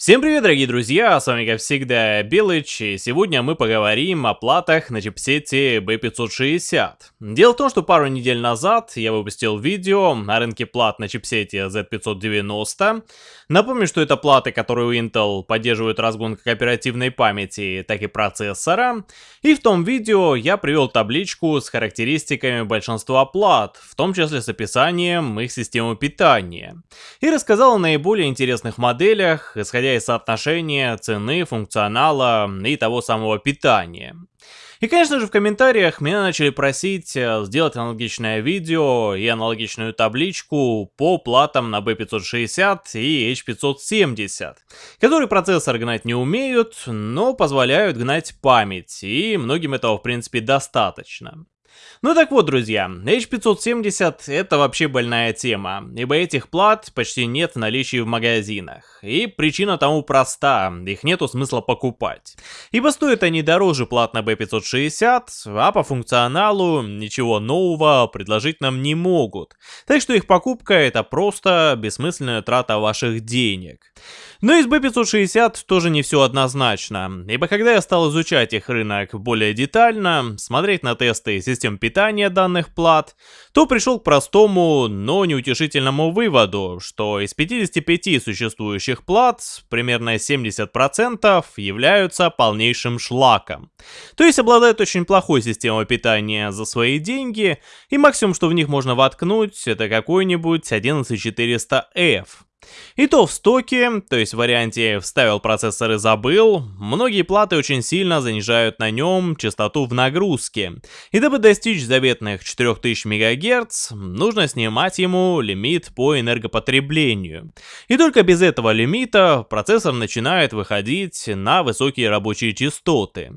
Всем привет, дорогие друзья, с вами как всегда Белыч, и сегодня мы поговорим о платах на чипсете B560. Дело в том, что пару недель назад я выпустил видео о рынке плат на чипсете Z590. Напомню, что это платы, которые у Intel поддерживают разгон как оперативной памяти, так и процессора. И в том видео я привел табличку с характеристиками большинства плат, в том числе с описанием их системы питания. И рассказал о наиболее интересных моделях, исходя исходя из соотношения цены, функционала и того самого питания. И, конечно же, в комментариях меня начали просить э, сделать аналогичное видео и аналогичную табличку по платам на B560 и H570, которые процессор гнать не умеют, но позволяют гнать память, и многим этого, в принципе, достаточно. Ну так вот, друзья, H570 это вообще больная тема, ибо этих плат почти нет в наличии в магазинах. И причина тому проста, их нету смысла покупать. Ибо стоят они дороже плат на B560, а по функционалу ничего нового предложить нам не могут. Так что их покупка это просто бессмысленная трата ваших денег. Но и с B560 тоже не все однозначно, ибо когда я стал изучать их рынок более детально, смотреть на тесты систем питания данных плат, то пришел к простому, но неутешительному выводу, что из 55 существующих плат примерно 70% являются полнейшим шлаком. То есть обладают очень плохой системой питания за свои деньги, и максимум, что в них можно воткнуть, это какой-нибудь 11400F. И то в стоке, то есть в варианте «вставил процессор и забыл», многие платы очень сильно занижают на нем частоту в нагрузке. И дабы достичь заветных 4000 МГц, нужно снимать ему лимит по энергопотреблению. И только без этого лимита процессор начинает выходить на высокие рабочие частоты.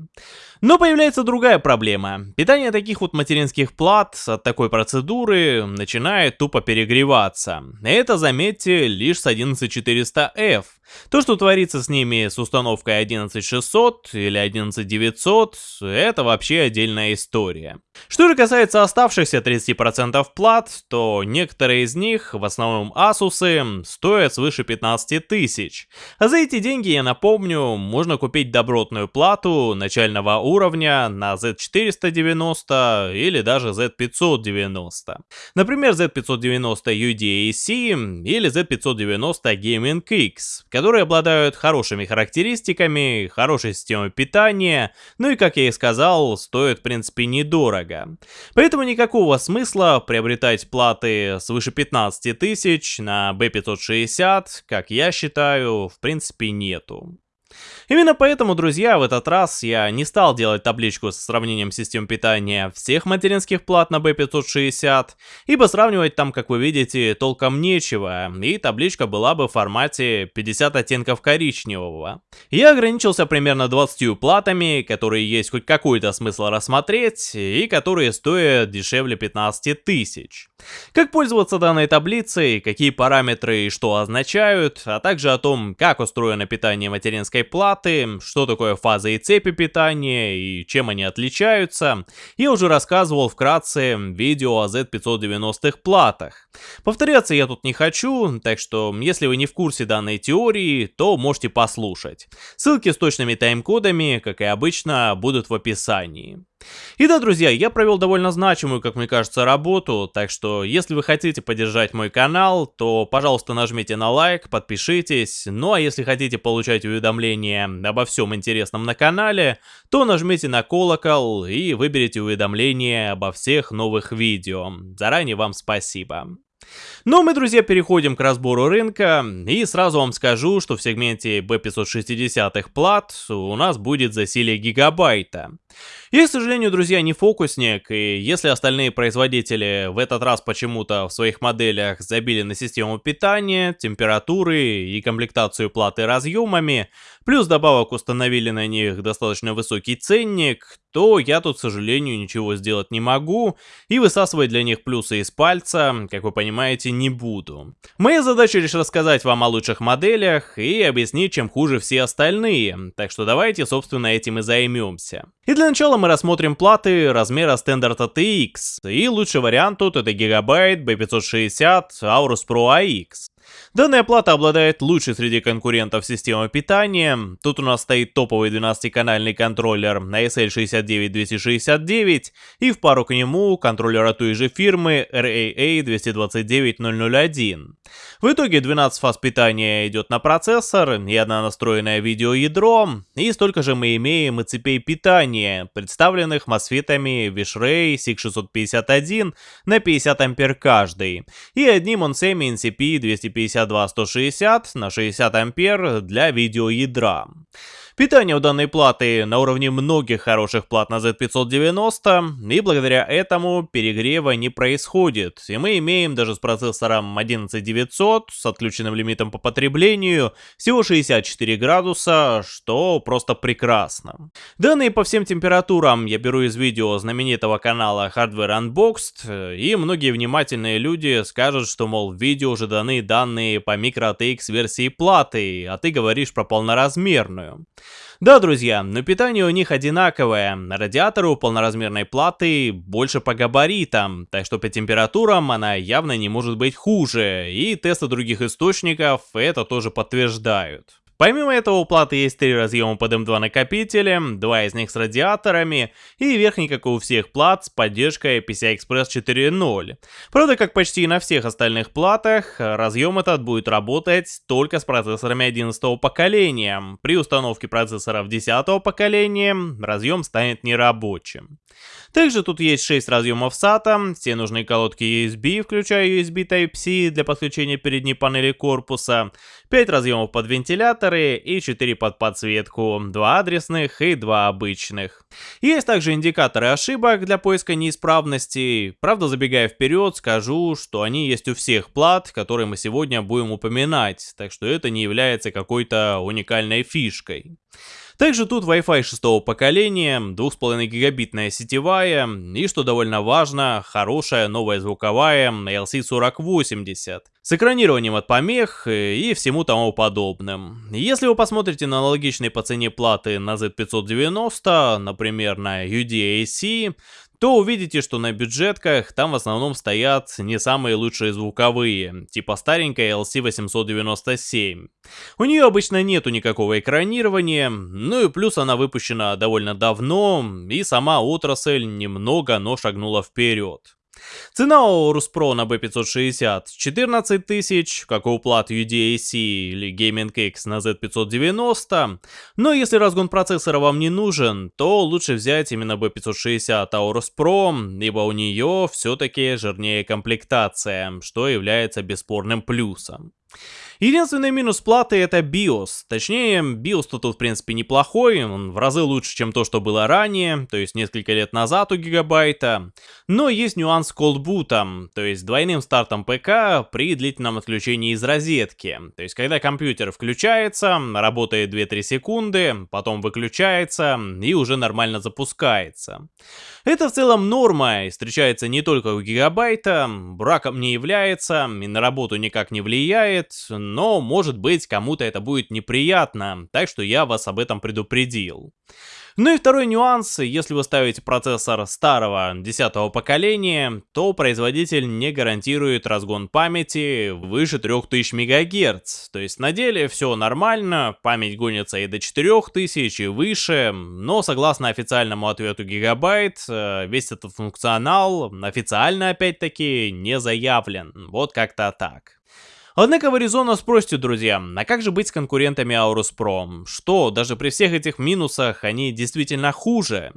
Но появляется другая проблема. Питание таких вот материнских плат от такой процедуры начинает тупо перегреваться. Это, заметьте, лишь с 11400F. То, что творится с ними с установкой 11600 или 11900, это вообще отдельная история. Что же касается оставшихся 30% плат, то некоторые из них, в основном Asus, стоят свыше 15 тысяч. А за эти деньги, я напомню, можно купить добротную плату начального уровня на Z490 или даже Z590. Например, Z590 UDAC или Z590 Gaming X, которые обладают хорошими характеристиками, хорошей системой питания, ну и, как я и сказал, стоят в принципе недорого. Поэтому никакого смысла приобретать платы свыше 15 тысяч на B560, как я считаю, в принципе нету. Именно поэтому, друзья, в этот раз я не стал делать табличку с сравнением систем питания всех материнских плат на B560, ибо сравнивать там, как вы видите, толком нечего, и табличка была бы в формате 50 оттенков коричневого. Я ограничился примерно 20 платами, которые есть хоть какой-то смысл рассмотреть, и которые стоят дешевле 15 тысяч. Как пользоваться данной таблицей, какие параметры и что означают, а также о том, как устроено питание материнской платы, что такое фаза и цепи питания и чем они отличаются, я уже рассказывал вкратце видео о Z590 платах. Повторяться я тут не хочу, так что если вы не в курсе данной теории, то можете послушать. Ссылки с точными тайм-кодами, как и обычно, будут в описании. И да, друзья, я провел довольно значимую, как мне кажется, работу, так что если вы хотите поддержать мой канал, то, пожалуйста, нажмите на лайк, подпишитесь, ну а если хотите получать уведомления обо всем интересном на канале, то нажмите на колокол и выберите уведомления обо всех новых видео. Заранее вам спасибо. Но мы, друзья, переходим к разбору рынка, и сразу вам скажу, что в сегменте B560 плат у нас будет засилие гигабайта. Я, к сожалению, друзья, не фокусник, и если остальные производители в этот раз почему-то в своих моделях забили на систему питания, температуры и комплектацию платы разъемами, плюс добавок установили на них достаточно высокий ценник, то я тут, к сожалению, ничего сделать не могу, и высасывать для них плюсы из пальца, как вы понимаете, не буду. Моя задача лишь рассказать вам о лучших моделях и объяснить, чем хуже все остальные, так что давайте, собственно, этим и займемся. И для начала мы рассмотрим платы размера Standard ATX, и лучший вариант тут это Gigabyte B560 Aorus Pro AX. Данная плата обладает лучшей среди конкурентов системой питания. Тут у нас стоит топовый 12-канальный контроллер на SL69269 и в пару к нему контроллер от той же фирмы RAA229001. В итоге 12 фаз питания идет на процессор и одна настроенное видеоядро, и столько же мы имеем и цепей питания, представленных MOSFET'ами Vishray SIG651 на 50 ампер каждый, и одним он Onsemi NCP250 252-160 на 60 ампер для видеоядра. Питание у данной платы на уровне многих хороших плат на Z590, и благодаря этому перегрева не происходит, и мы имеем даже с процессором 11900 с отключенным лимитом по потреблению всего 64 градуса, что просто прекрасно. Данные по всем температурам я беру из видео знаменитого канала Hardware Unboxed, и многие внимательные люди скажут, что мол в видео уже даны данные по micro-ATX версии платы, а ты говоришь про полноразмерную. Да, друзья, но питание у них одинаковое. Радиаторы у полноразмерной платы больше по габаритам, так что по температурам она явно не может быть хуже, и тесты других источников это тоже подтверждают. Помимо этого у платы есть три разъема под M2 накопители, два из них с радиаторами и верхний, как и у всех плат, с поддержкой PCI-Express 4.0. Правда, как почти и на всех остальных платах, разъем этот будет работать только с процессорами 11 поколения. При установке процессоров 10 поколения разъем станет нерабочим. Также тут есть 6 разъемов SATA, все нужные колодки USB, включая USB Type-C для подключения передней панели корпуса, 5 разъемов под вентиляторы и 4 под подсветку, 2 адресных и 2 обычных. Есть также индикаторы ошибок для поиска неисправностей. Правда, забегая вперед, скажу, что они есть у всех плат, которые мы сегодня будем упоминать, так что это не является какой-то уникальной фишкой. Также тут Wi-Fi шестого поколения, 2,5 гигабитная сетевая и, что довольно важно, хорошая новая звуковая LC4080 с экранированием от помех и всему тому подобным. Если вы посмотрите на аналогичные по цене платы на Z590, например на UDAC, то увидите, что на бюджетках там в основном стоят не самые лучшие звуковые, типа старенькая LC897. У нее обычно нету никакого экранирования, ну и плюс она выпущена довольно давно, и сама отрасль немного, но шагнула вперед. Цена у Ruspro на B560 14 тысяч, как у плат UDAC или Gaming X на Z590. Но если разгон процессора вам не нужен, то лучше взять именно B560 Aorus Pro, ибо у нее все-таки жирнее комплектация, что является бесспорным плюсом. Единственный минус платы это BIOS. Точнее, BIOS тут в принципе неплохой, он в разы лучше, чем то, что было ранее, то есть несколько лет назад у Гигабайта. Но есть нюанс с колдбутом, то есть двойным стартом ПК при длительном отключении из розетки. То есть когда компьютер включается, работает 2-3 секунды, потом выключается и уже нормально запускается. Это в целом норма и встречается не только у Гигабайта, браком не является и на работу никак не влияет, но может быть кому-то это будет неприятно, так что я вас об этом предупредил. Ну и второй нюанс, если вы ставите процессор старого 10 поколения, то производитель не гарантирует разгон памяти выше 3000 МГц. То есть на деле все нормально, память гонится и до 4000 и выше, но согласно официальному ответу Gigabyte, э, весь этот функционал официально опять-таки не заявлен. Вот как-то так. Однако в Arizona спросите, друзья, а как же быть с конкурентами Aorus Pro? Что, даже при всех этих минусах они действительно хуже?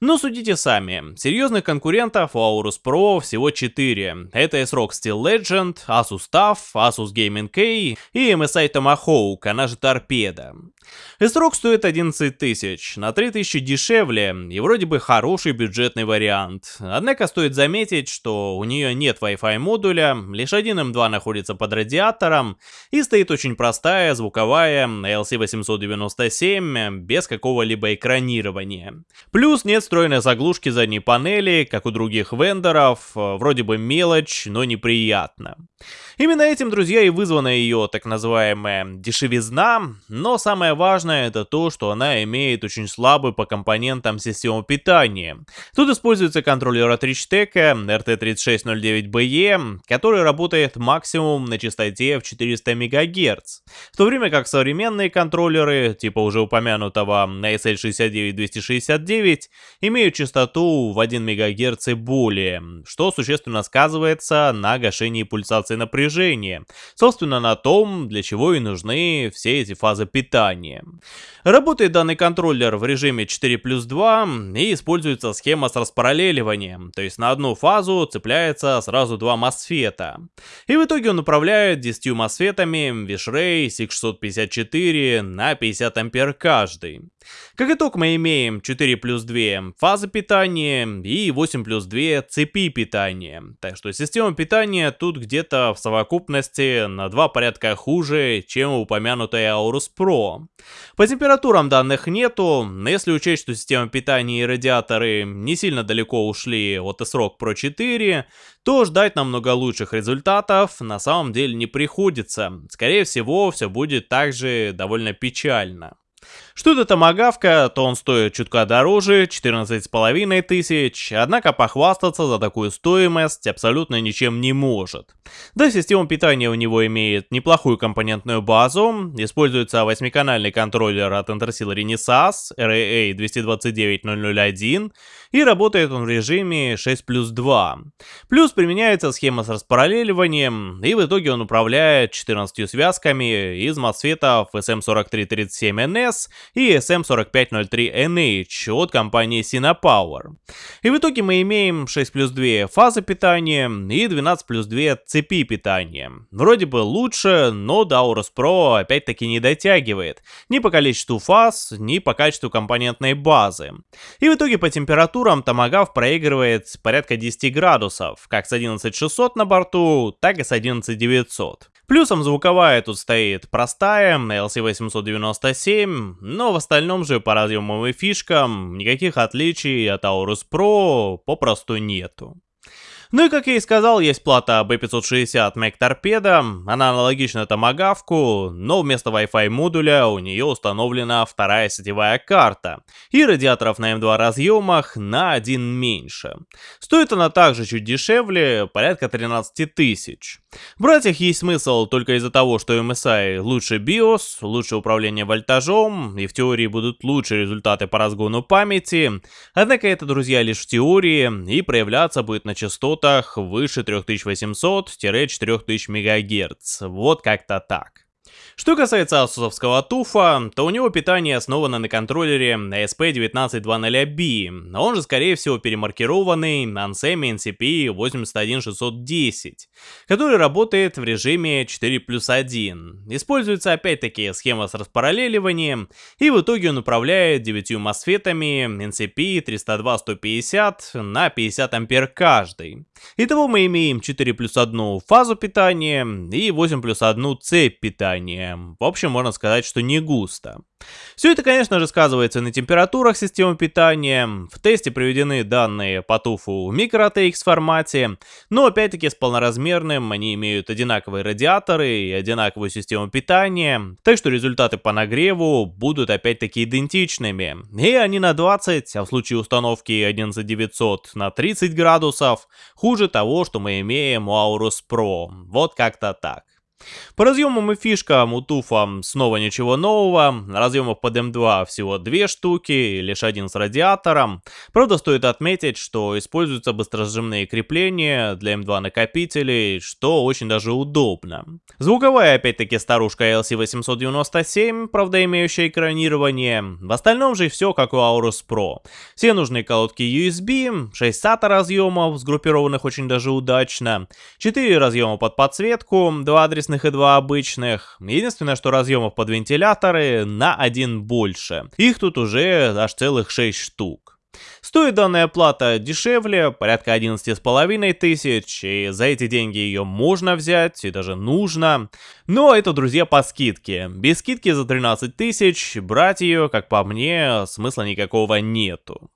Но судите сами, серьезных конкурентов у Aorus Pro всего 4. Это S-Rock Steel Legend, Asus TUF, Asus Gaming K и MSI Tomahawk, она же Торпеда. S-Rock стоит 11 тысяч, на 3000 дешевле и вроде бы хороший бюджетный вариант. Однако стоит заметить, что у нее нет Wi-Fi модуля, лишь один M2 находится под радиатором и стоит очень простая звуковая LC897 без какого-либо экранирования. Плюс нет встроенной заглушки задней панели, как у других вендоров, вроде бы мелочь, но неприятно. Именно этим, друзья, и вызвана ее так называемая дешевизна, но самое важное это то, что она имеет очень слабый по компонентам систему питания. Тут используется контроллер от Richtec RT3609BE, который работает максимум на частоте в 400 МГц, в то время как современные контроллеры, типа уже упомянутого SL69269, имеют частоту в 1 МГц и более, что существенно сказывается на гашении пульсации напряжения, собственно на том, для чего и нужны все эти фазы питания. Работает данный контроллер в режиме 4 плюс 2 и используется схема с распараллеливанием, то есть на одну фазу цепляется сразу два мосфета. И в итоге он управляет 10 мосфетами Vishray C654 на 50 ампер каждый. Как итог мы имеем 4 плюс 2 фазы питания и 8 плюс 2 цепи питания. Так что система питания тут где-то в совокупности на два порядка хуже, чем упомянутая Aorus Pro. По температурам данных нету, но если учесть, что система питания и радиаторы не сильно далеко ушли от S-Rock Pro 4, то ждать намного лучших результатов на самом деле не приходится. Скорее всего, все будет также довольно печально. Что это томагавка, то он стоит чутка дороже, 14,5 тысяч, однако похвастаться за такую стоимость абсолютно ничем не может. Да, система питания у него имеет неплохую компонентную базу, используется 8-канальный контроллер от Intersil Renesas RAA 229001 и работает он в режиме 6 плюс 2. Плюс применяется схема с распараллеливанием, и в итоге он управляет 14 связками из MOSFET SM4337NS и SM4503NH от компании Sinopower. И в итоге мы имеем 6 плюс 2 фазы питания и 12 плюс 2 цепи питания. Вроде бы лучше, но до Pro опять-таки не дотягивает ни по количеству фаз, ни по качеству компонентной базы. И в итоге по температурам Tomagав проигрывает порядка 10 градусов, как с 11600 на борту, так и с 11900. Плюсом звуковая тут стоит простая, LC897, но в остальном же по разъемам и фишкам никаких отличий от Aorus Pro попросту нету. Ну и как я и сказал, есть плата B560 Mac Torpedo, она аналогична томагавку, но вместо Wi-Fi модуля у нее установлена вторая сетевая карта, и радиаторов на M2 разъемах на один меньше. Стоит она также чуть дешевле, порядка 13 тысяч. Брать их есть смысл только из-за того, что MSI лучше BIOS, лучше управление вольтажом, и в теории будут лучшие результаты по разгону памяти, однако это, друзья, лишь в теории, и проявляться будет на частотах выше 3800-4000 МГц, вот как-то так. Что касается асусовского туфа, то у него питание основано на контроллере ASP19200B, он же скорее всего перемаркированный Ansemi NCP 81610, который работает в режиме 4 плюс 1. Используется опять-таки схема с распараллеливанием, и в итоге он управляет 9 мосфетами NCP 302-150 на 50 ампер каждый. Итого мы имеем 4 плюс 1 фазу питания и 8 плюс 1 цепь питания. В общем, можно сказать, что не густо. Все это, конечно же, сказывается на температурах системы питания. В тесте приведены данные по туфу в micro-ATX формате, но опять-таки с полноразмерным они имеют одинаковые радиаторы и одинаковую систему питания, так что результаты по нагреву будут опять-таки идентичными. И они на 20, а в случае установки 11900 на 30 градусов, хуже того, что мы имеем у Aorus Pro. Вот как-то так. По разъемам и фишкам у Туфа снова ничего нового, разъемов под М2 всего две штуки, лишь один с радиатором. Правда стоит отметить, что используются быстросжимные крепления для М2 накопителей, что очень даже удобно. Звуковая опять-таки старушка LC897, правда имеющая экранирование. В остальном же все как у Aorus Pro. Все нужные колодки USB, 6 SATA разъемов, сгруппированных очень даже удачно, 4 разъема под подсветку, 2 адреса адресных и два обычных. Единственное, что разъемов под вентиляторы на один больше. Их тут уже аж целых 6 штук. Стоит данная плата дешевле, порядка 11,5 тысяч, и за эти деньги ее можно взять, и даже нужно. Но это, друзья, по скидке. Без скидки за 13 тысяч брать ее, как по мне, смысла никакого нету.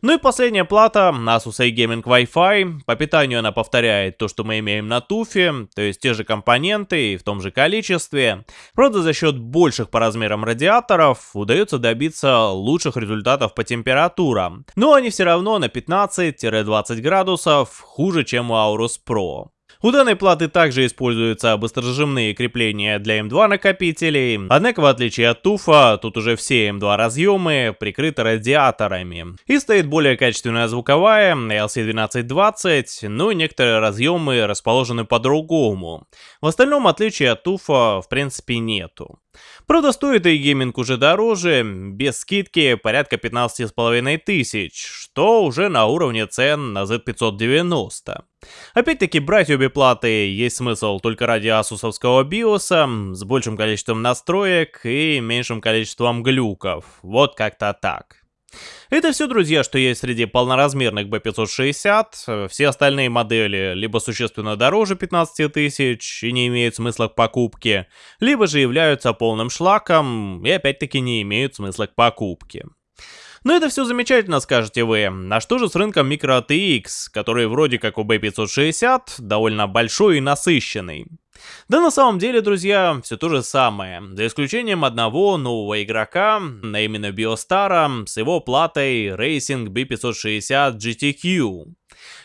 Ну и последняя плата, Asus A-Gaming Wi-Fi. По питанию она повторяет то, что мы имеем на туфе, то есть те же компоненты и в том же количестве. Правда, за счет больших по размерам радиаторов удается добиться лучших результатов по температурам. Но они все равно на 15-20 градусов хуже, чем у Aorus Pro. У данной платы также используются быстрожимные крепления для M2 накопителей, однако в отличие от туфа, тут уже все M2 разъемы прикрыты радиаторами. И стоит более качественная звуковая LC1220, ну и некоторые разъемы расположены по-другому. В остальном отличия от туфа в принципе нету. Правда, стоит гейминг уже дороже, без скидки порядка 15,5 тысяч, что уже на уровне цен на Z590. Опять-таки, брать обе платы есть смысл только ради асусовского биоса, с большим количеством настроек и меньшим количеством глюков. Вот как-то так. Это все, друзья, что есть среди полноразмерных B560. Все остальные модели либо существенно дороже 15 тысяч и не имеют смысла к покупке, либо же являются полным шлаком и опять-таки не имеют смысла к покупке. Но это все замечательно, скажете вы. А что же с рынком Micro ATX, который вроде как у B560 довольно большой и насыщенный? Да на самом деле, друзья, все то же самое, за исключением одного нового игрока, а именно Биостара, с его платой Racing B560 GTQ.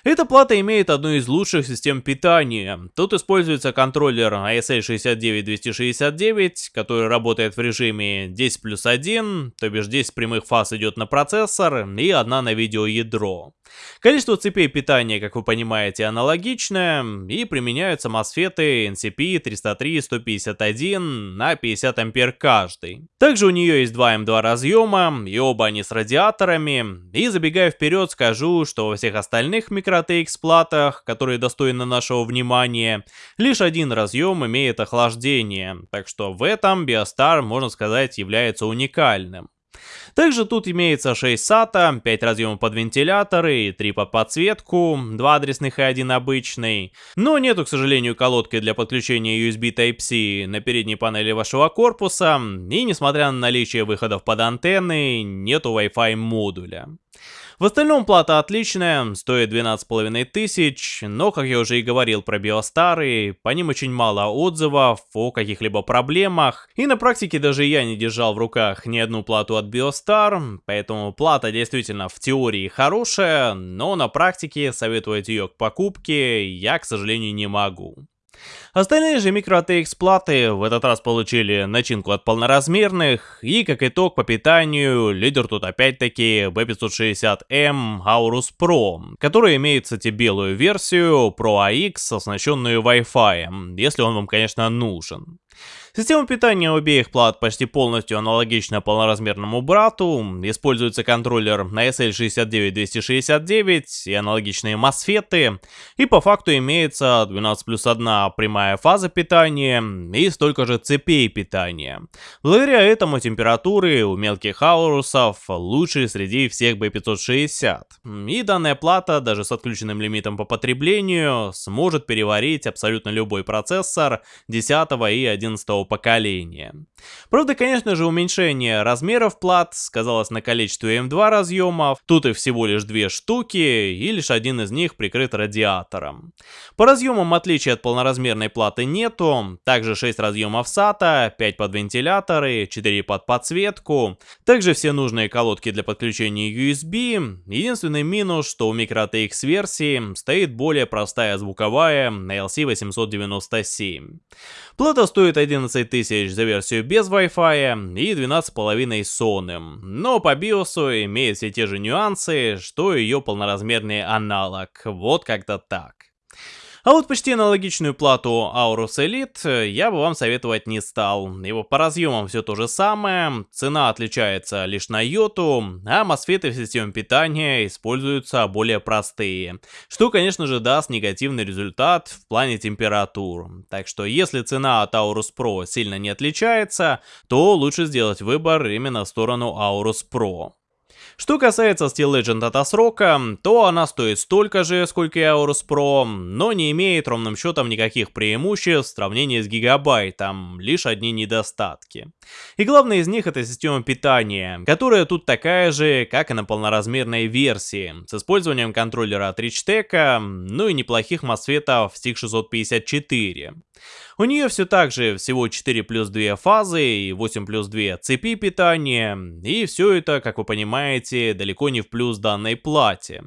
Эта плата имеет одну из лучших систем питания. Тут используется контроллер ASL 69269, который работает в режиме 10 плюс 1, то бишь 10 прямых фаз идет на процессор и одна на видеоядро. Количество цепей питания, как вы понимаете, аналогичное, и применяются MOSFET NCP 303-151 на 50 ампер каждый. Также у нее есть два M2 разъема, и оба они с радиаторами, и забегая вперед скажу, что во всех остальных микро TX платах, которые достойны нашего внимания, лишь один разъем имеет охлаждение, так что в этом Biostar, можно сказать, является уникальным. Также тут имеется 6 SATA, 5 разъемов под вентиляторы и 3 под подсветку, 2 адресных и 1 обычный. Но нету, к сожалению, колодки для подключения USB Type-C на передней панели вашего корпуса, и несмотря на наличие выходов под антенны, нету Wi-Fi модуля. В остальном плата отличная, стоит 12,5 тысяч, но, как я уже и говорил про биостары, по ним очень мало отзывов о каких-либо проблемах, и на практике даже я не держал в руках ни одну плату от Биостар, поэтому плата действительно в теории хорошая, но на практике советовать ее к покупке я, к сожалению, не могу. Остальные же микро ATX платы в этот раз получили начинку от полноразмерных, и как итог по питанию лидер тут опять-таки B560M Aorus Pro, который имеет, кстати, белую версию Pro AX, оснащенную Wi-Fi, если он вам, конечно, нужен. Система питания обеих плат почти полностью аналогична полноразмерному брату, используется контроллер на SL69269 и аналогичные MOSFET, и по факту имеется 12 плюс 1 прямая фаза питания и столько же цепей питания. Благодаря этому температуры у мелких аурусов лучшие среди всех B560. И данная плата даже с отключенным лимитом по потреблению сможет переварить абсолютно любой процессор 10 и 11 поколения. Правда, конечно же, уменьшение размеров плат сказалось на количестве M2 разъемов, тут их всего лишь две штуки, и лишь один из них прикрыт радиатором. По разъемам отличия от полноразмерной платы нету, также 6 разъемов SATA, 5 под вентиляторы, 4 под подсветку, также все нужные колодки для подключения USB, единственный минус, что у MicroTX версии стоит более простая звуковая LC897. Плата стоит 11 тысяч за версию без Wi-Fi и 12,5 с сонным, но по биосу имеет все те же нюансы, что ее полноразмерный аналог, вот как-то так. А вот почти аналогичную плату Aorus Elite я бы вам советовать не стал. Его по разъемам все то же самое, цена отличается лишь на йоту, а мосфеты в системе питания используются более простые, что конечно же даст негативный результат в плане температур. Так что если цена от Aorus Pro сильно не отличается, то лучше сделать выбор именно в сторону Aorus Pro. Что касается Steel Legend от срока, то она стоит столько же, сколько и Aorus Pro, но не имеет ровным счетом никаких преимуществ в сравнении с гигабайтом, лишь одни недостатки. И главное из них это система питания, которая тут такая же, как и на полноразмерной версии, с использованием контроллера от Richtec, ну и неплохих мосфетов SIG 654. У нее все так же всего 4 плюс 2 фазы и 8 плюс 2 цепи питания, и все это, как вы понимаете, далеко не в плюс данной плате.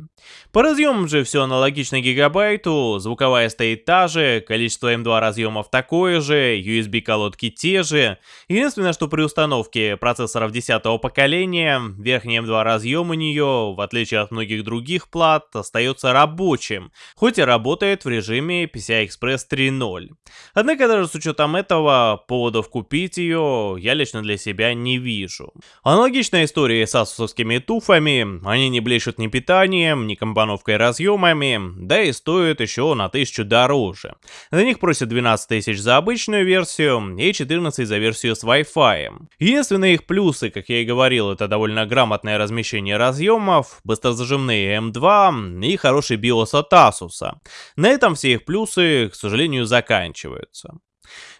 По разъемам же все аналогично гигабайту, звуковая стоит та же, количество M2 разъемов такое же, USB колодки те же. Единственное, что при установке процессоров 10 поколения, верхний M2 разъем у нее, в отличие от многих других плат, остается рабочим, хоть и работает в режиме PCI Express 3.0. Однако даже с учетом этого, поводов купить ее я лично для себя не вижу. Аналогичная история с асусовскими туфами, они не блещут ни питанием, ни компоновкой разъемами, да и стоят еще на 1000 дороже. За них просят 12 тысяч за обычную версию и 14 за версию с Wi-Fi. Единственные их плюсы, как я и говорил, это довольно грамотное размещение разъемов, быстрозажимные M2 и хороший BIOS от Asus. На этом все их плюсы, к сожалению, заканчиваются.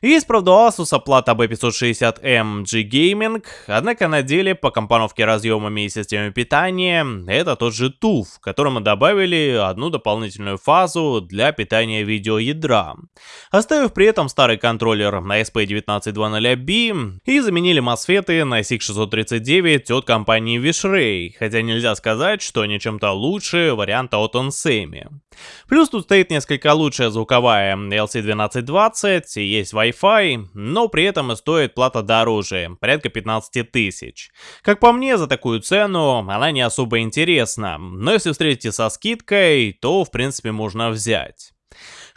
Есть, правда, у Asus плата B560M G-Gaming, однако на деле по компоновке разъемами и системе питания это тот же TUF, которому добавили одну дополнительную фазу для питания видеоядра, оставив при этом старый контроллер на SP1920B и заменили мосфеты на SIG639 от компании Wishray, хотя нельзя сказать, что они чем-то лучше варианта от Onsemi. Плюс тут стоит несколько лучшая звуковая LC1220 и есть Wi-Fi, но при этом и стоит плата дороже, порядка 15 тысяч. Как по мне, за такую цену она не особо интересна, но если встретите со скидкой, то в принципе можно взять.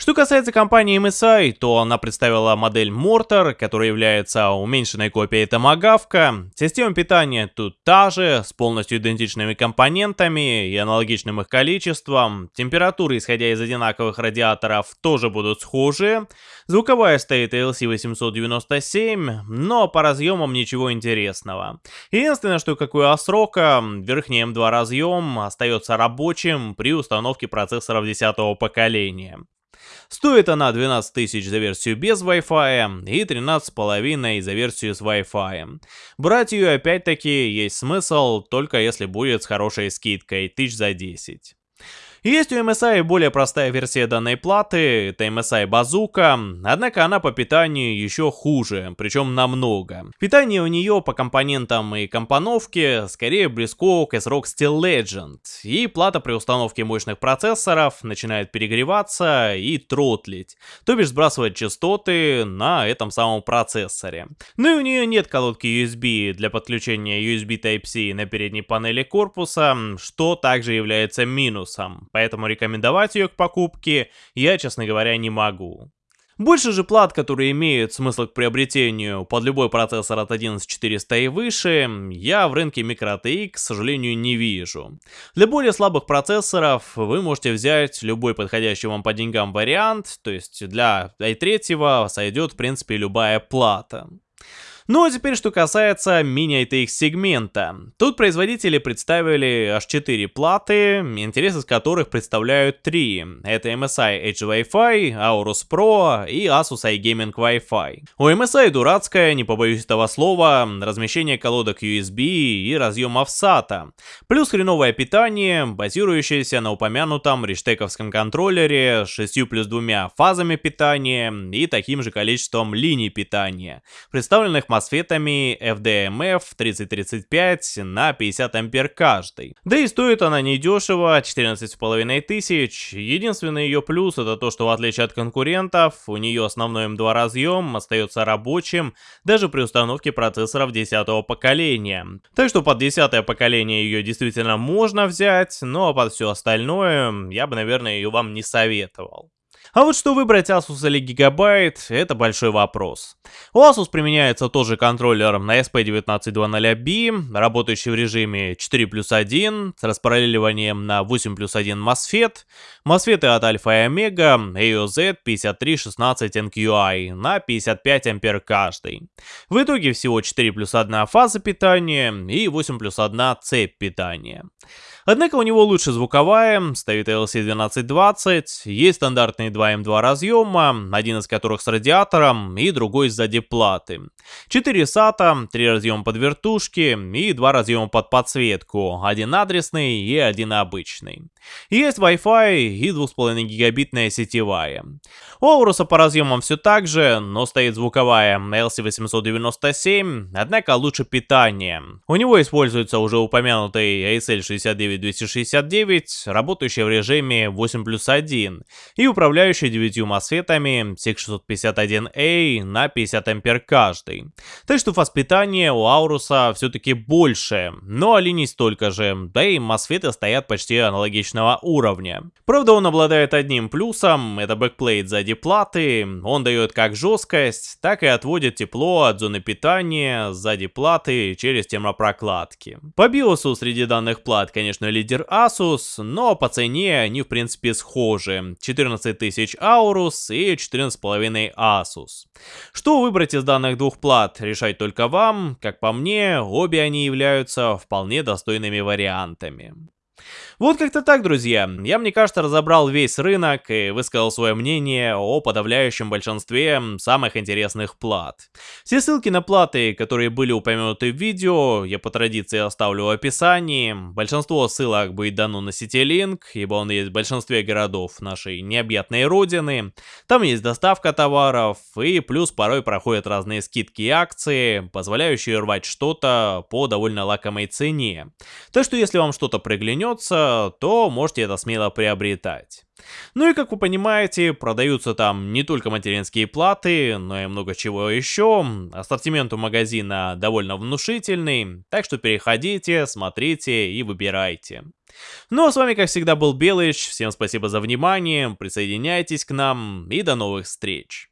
Что касается компании MSI, то она представила модель Mortar, которая является уменьшенной копией Томагавка. Система питания тут та же, с полностью идентичными компонентами и аналогичным их количеством. Температуры, исходя из одинаковых радиаторов, тоже будут схожи. Звуковая стоит LC897, но по разъемам ничего интересного. Единственное, что как у Асрока, верхний M2 разъем остается рабочим при установке процессоров 10 поколения. Стоит она 12 тысяч за версию без Wi-Fi и 13,5 за версию с Wi-Fi. Брать ее опять-таки есть смысл, только если будет с хорошей скидкой, тысяч за 10. Есть у MSI более простая версия данной платы, это MSI Bazooka, однако она по питанию еще хуже, причем намного. Питание у нее по компонентам и компоновке скорее близко к S-Rock Steel Legend, и плата при установке мощных процессоров начинает перегреваться и тротлить, то бишь сбрасывать частоты на этом самом процессоре. Ну и у нее нет колодки USB для подключения USB Type-C на передней панели корпуса, что также является минусом поэтому рекомендовать ее к покупке я, честно говоря, не могу. Больше же плат, которые имеют смысл к приобретению под любой процессор от 11400 и выше, я в рынке microTX, к сожалению, не вижу. Для более слабых процессоров вы можете взять любой подходящий вам по деньгам вариант, то есть для i3 сойдет в принципе любая плата. Ну а теперь что касается мини-ITX сегмента. Тут производители представили аж 4 платы, интерес из которых представляют 3. Это MSI Edge Wi-Fi, Aorus Pro и Asus iGaming Wi-Fi. У MSI дурацкое, не побоюсь этого слова, размещение колодок USB и разъемов SATA. Плюс хреновое питание, базирующееся на упомянутом риштековском контроллере с 6 плюс двумя фазами питания и таким же количеством линий питания, представленных мосфетами FDMF 3035 на 50 ампер каждый. Да и стоит она недешево, 14,5 тысяч. Единственный ее плюс это то, что в отличие от конкурентов, у нее основной M2 разъем остается рабочим даже при установке процессоров 10 поколения. Так что под 10 поколение ее действительно можно взять, но под все остальное я бы, наверное, ее вам не советовал. А вот что выбрать Asus или Gigabyte, это большой вопрос. У Asus применяется тоже контроллер на SP1920B, работающий в режиме 4 плюс 1, с распараллеливанием на 8 плюс 1 MOSFET, MOSFET от Alpha и Omega, AOZ 5316NQI на 55 ампер каждый. В итоге всего 4 плюс 1 фаза питания и 8 плюс 1 цепь питания. Однако у него лучше звуковая, стоит LC1220, есть стандартные 2 M2 разъема, один из которых с радиатором и другой сзади платы. 4 SATA, 3 разъема под вертушки и 2 разъема под подсветку, один адресный и один обычный. Есть Wi-Fi и 2,5 гигабитная сетевая. У Aorus а по разъемам все так же, но стоит звуковая ALC897, однако лучше питание. У него используется уже упомянутый ISL69269, работающая в режиме 8 плюс 1 и управляющая 9 мосфетами SIC651A на 50 ампер каждый. Так что фаз питания у Aorus а все-таки больше, но линий столько же, да и мосфеты стоят почти аналогичного уровня. Правда он обладает одним плюсом, это backplate сзади платы, он дает как жесткость, так и отводит тепло от зоны питания сзади платы через термопрокладки. По биосу среди данных плат, конечно, лидер Asus, но по цене они в принципе схожи. 14 тысяч Aorus и 14,5 Asus. Что выбрать из данных двух плат, решать только вам. Как по мне, обе они являются вполне достойными вариантами. Вот как-то так, друзья. Я, мне кажется, разобрал весь рынок и высказал свое мнение о подавляющем большинстве самых интересных плат. Все ссылки на платы, которые были упомянуты в видео, я по традиции оставлю в описании. Большинство ссылок будет дано на сети Link, ибо он есть в большинстве городов нашей необъятной родины. Там есть доставка товаров, и плюс порой проходят разные скидки и акции, позволяющие рвать что-то по довольно лакомой цене. Так что если вам что-то приглянется, то можете это смело приобретать. Ну и как вы понимаете, продаются там не только материнские платы, но и много чего еще. Ассортимент у магазина довольно внушительный, так что переходите, смотрите и выбирайте. Ну а с вами как всегда был Белыч, всем спасибо за внимание, присоединяйтесь к нам и до новых встреч.